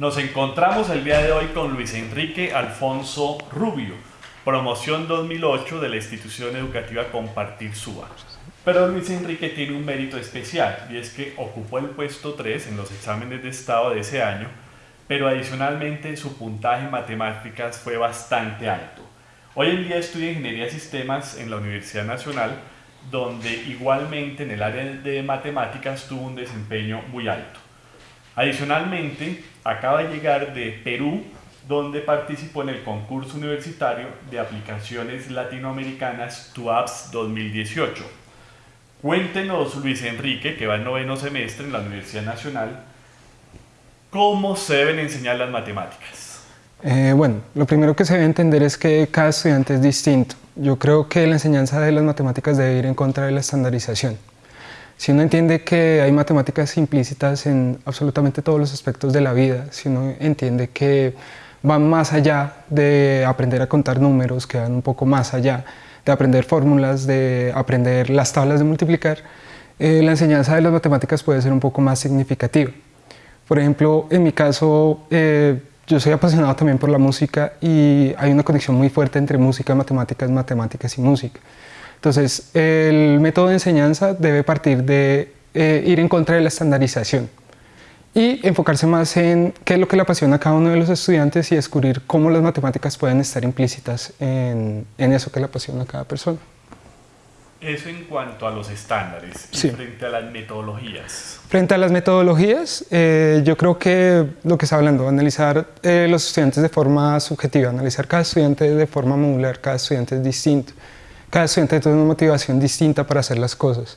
Nos encontramos el día de hoy con Luis Enrique Alfonso Rubio, promoción 2008 de la institución educativa Compartir Suba. Pero Luis Enrique tiene un mérito especial y es que ocupó el puesto 3 en los exámenes de estado de ese año, pero adicionalmente su puntaje en matemáticas fue bastante alto. Hoy en día estudia Ingeniería de Sistemas en la Universidad Nacional, donde igualmente en el área de matemáticas tuvo un desempeño muy alto. Adicionalmente, acaba de llegar de Perú, donde participó en el concurso universitario de aplicaciones latinoamericanas TUAPS 2018. Cuéntenos, Luis Enrique, que va en noveno semestre en la Universidad Nacional, cómo se deben enseñar las matemáticas. Eh, bueno, lo primero que se debe entender es que cada estudiante es distinto. Yo creo que la enseñanza de las matemáticas debe ir en contra de la estandarización. Si uno entiende que hay matemáticas implícitas en absolutamente todos los aspectos de la vida, si uno entiende que van más allá de aprender a contar números, que van un poco más allá de aprender fórmulas, de aprender las tablas de multiplicar, eh, la enseñanza de las matemáticas puede ser un poco más significativa. Por ejemplo, en mi caso, eh, yo soy apasionado también por la música y hay una conexión muy fuerte entre música, matemáticas, matemáticas y música. Entonces, el método de enseñanza debe partir de eh, ir en contra de la estandarización y enfocarse más en qué es lo que le apasiona a cada uno de los estudiantes y descubrir cómo las matemáticas pueden estar implícitas en, eso que le apasiona a cada persona. Eso en cuanto a los estándares y frente a las metodologías. Frente a las metodologías, eh, yo creo que lo que está hablando, analizar eh, los estudiantes de forma subjetiva, analizar cada estudiante de forma modular, cada estudiante es distinto cada estudiante tiene una motivación distinta para hacer las cosas.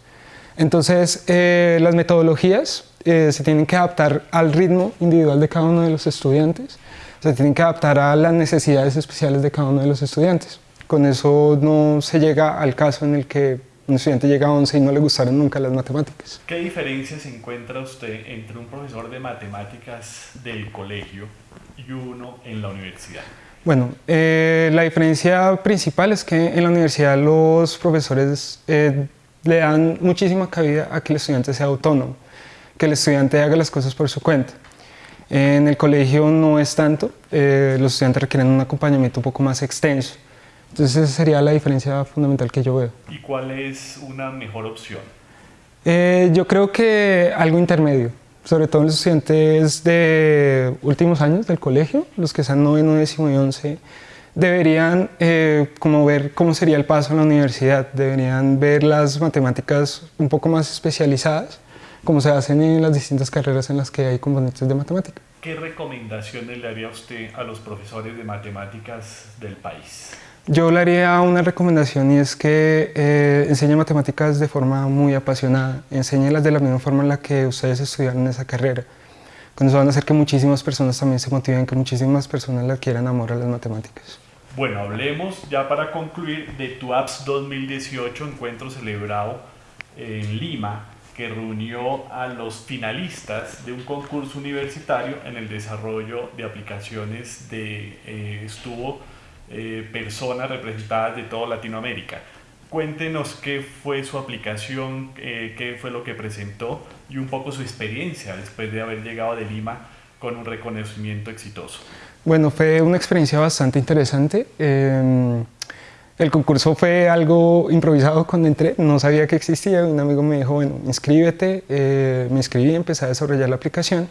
Entonces, eh, las metodologías eh, se tienen que adaptar al ritmo individual de cada uno de los estudiantes, se tienen que adaptar a las necesidades especiales de cada uno de los estudiantes. Con eso no se llega al caso en el que un estudiante llega a 11 y no le gustaron nunca las matemáticas. ¿Qué diferencia se encuentra usted entre un profesor de matemáticas del colegio y uno en la universidad? Bueno, eh, la diferencia principal es que en la universidad los profesores eh, le dan muchísima cabida a que el estudiante sea autónomo, que el estudiante haga las cosas por su cuenta. En el colegio no es tanto, eh, los estudiantes requieren un acompañamiento un poco más extenso. Entonces esa sería la diferencia fundamental que yo veo. ¿Y cuál es una mejor opción? yo creo que algo intermedio sobre todo los estudiantes de últimos años del colegio, los que están noveno, décimo y once, deberían eh, como ver cómo sería el paso a la universidad, deberían ver las matemáticas un poco más especializadas, como se hacen en las distintas carreras en las que hay componentes de matemática. ¿Qué recomendaciones le haría usted a los profesores de matemáticas del país? Yo le haría una recomendación y es que eh, enseñe matemáticas de forma muy apasionada, enséñelas de la misma forma en la que ustedes estudiaron esa carrera. Con eso van a hacer que muchísimas personas también se motiven, que muchísimas personas le quieran amor a las matemáticas. Bueno, hablemos ya para concluir de tu APS 2018, encuentro celebrado en Lima, que reunió a los finalistas de un concurso universitario en el desarrollo de aplicaciones de eh, estuvo eh, personas representadas de toda Latinoamérica. Cuéntenos qué fue su aplicación, eh, qué fue lo que presentó y un poco su experiencia después de haber llegado de Lima con un reconocimiento exitoso. Bueno, fue una experiencia bastante interesante. Em, el concurso fue algo improvisado cuando entré, no sabía que existía. Un amigo me dijo, bueno, inscríbete. Eh, me inscribí, empecé a desarrollar la aplicación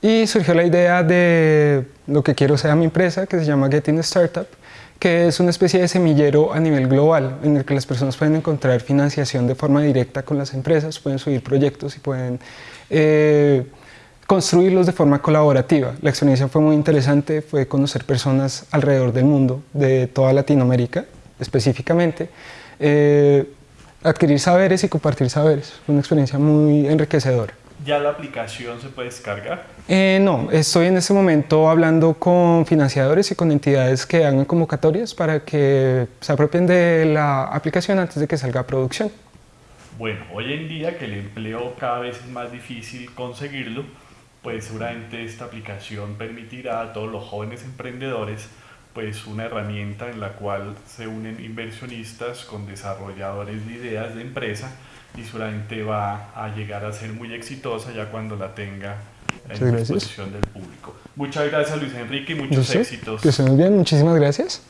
y surgió la idea de lo que quiero sea mi empresa, que se llama Getting Startup que es una especie de semillero a nivel global en el que las personas pueden encontrar financiación de forma directa con las empresas, pueden subir proyectos y pueden eh, construirlos de forma colaborativa. La experiencia fue muy interesante, fue conocer personas alrededor del mundo, de toda Latinoamérica específicamente, eh, adquirir saberes y compartir saberes. Fue una experiencia muy enriquecedora. ¿Ya la aplicación se puede descargar? Eh, no, estoy en este momento hablando con financiadores y con entidades que hagan convocatorias para que se apropien de la aplicación antes de que salga a producción. Bueno, hoy en día que el empleo cada vez es más difícil conseguirlo, pues seguramente esta aplicación permitirá a todos los jóvenes emprendedores pues una herramienta en la cual se unen inversionistas con desarrolladores de ideas de empresa y seguramente va a llegar a ser muy exitosa ya cuando la tenga en disposición del público. Muchas gracias Luis Enrique y muchos éxitos. Que estén bien, muchísimas gracias.